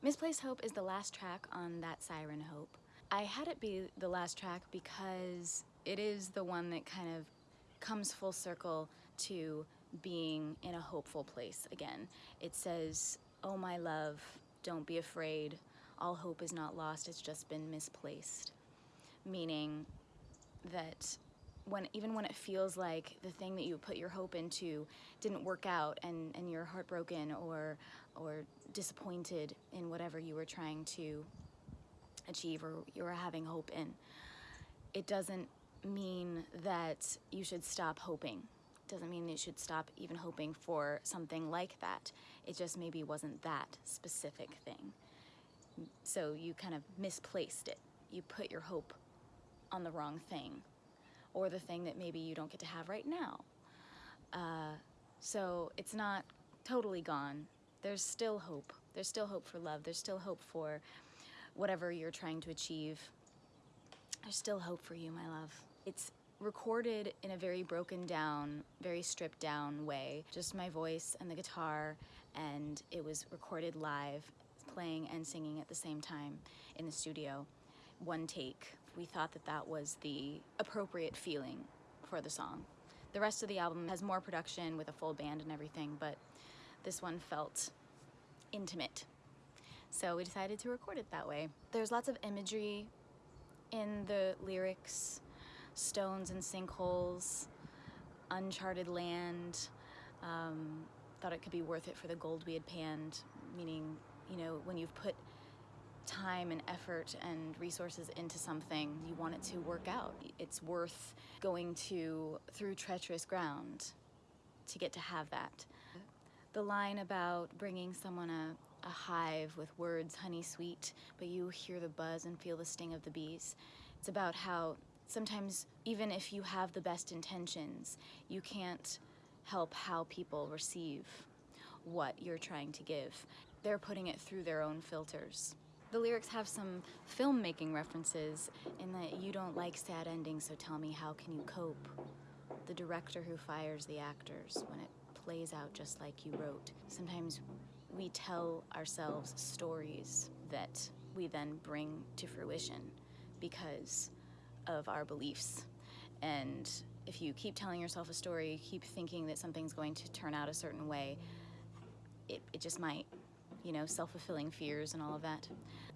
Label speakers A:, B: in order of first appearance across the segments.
A: Misplaced Hope is the last track on that Siren Hope. I had it be the last track because it is the one that kind of comes full circle to being in a hopeful place again. It says, Oh my love, don't be afraid. All hope is not lost, it's just been misplaced. Meaning that when even when it feels like the thing that you put your hope into didn't work out and, and you're heartbroken or or disappointed in whatever you were trying to achieve or you were having hope in, it doesn't mean that you should stop hoping. It doesn't mean you should stop even hoping for something like that. It just maybe wasn't that specific thing. So you kind of misplaced it. You put your hope on the wrong thing or the thing that maybe you don't get to have right now. Uh, so it's not totally gone. There's still hope. There's still hope for love. There's still hope for whatever you're trying to achieve. There's still hope for you, my love. It's recorded in a very broken down, very stripped down way. Just my voice and the guitar, and it was recorded live, playing and singing at the same time in the studio. One take. We thought that that was the appropriate feeling for the song. The rest of the album has more production with a full band and everything, but this one felt intimate. So we decided to record it that way. There's lots of imagery in the lyrics, stones and sinkholes, uncharted land. Um, thought it could be worth it for the gold we had panned, meaning, you know, when you've put time and effort and resources into something, you want it to work out. It's worth going to through treacherous ground to get to have that. The line about bringing someone a, a hive with words honey sweet, but you hear the buzz and feel the sting of the bees. It's about how sometimes even if you have the best intentions, you can't help how people receive what you're trying to give. They're putting it through their own filters. The lyrics have some filmmaking references in that you don't like sad endings, so tell me how can you cope? The director who fires the actors when it plays out just like you wrote. Sometimes we tell ourselves stories that we then bring to fruition because of our beliefs. And if you keep telling yourself a story, keep thinking that something's going to turn out a certain way, it, it just might you know, self-fulfilling fears and all of that.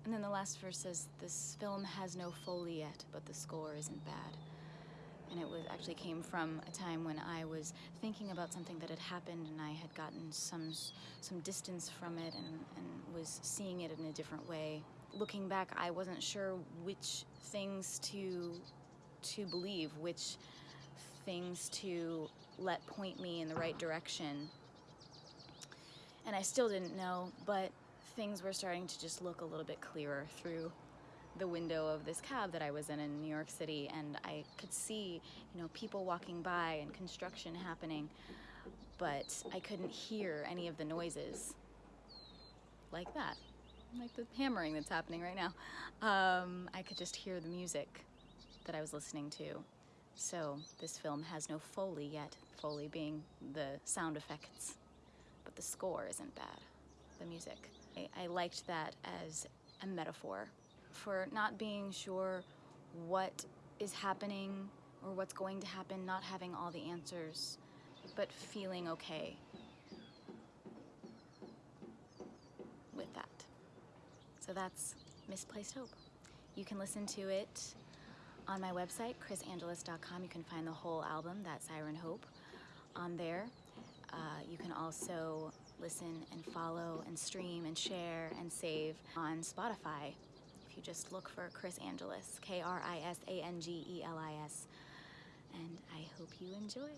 A: And then the last verse says, this film has no Foley yet, but the score isn't bad. And it was actually came from a time when I was thinking about something that had happened and I had gotten some some distance from it and, and was seeing it in a different way. Looking back, I wasn't sure which things to to believe, which things to let point me in the right direction and I still didn't know, but things were starting to just look a little bit clearer through the window of this cab that I was in in New York City and I could see, you know, people walking by and construction happening, but I couldn't hear any of the noises like that, like the hammering that's happening right now. Um, I could just hear the music that I was listening to. So this film has no Foley yet, Foley being the sound effects but the score isn't bad, the music. I, I liked that as a metaphor for not being sure what is happening or what's going to happen, not having all the answers, but feeling okay with that. So that's Misplaced Hope. You can listen to it on my website, krisangelis.com. You can find the whole album, That Siren Hope, on there. Uh, you can also listen and follow and stream and share and save on Spotify. If you just look for Kris Angelis, K-R-I-S-A-N-G-E-L-I-S. And I hope you enjoy.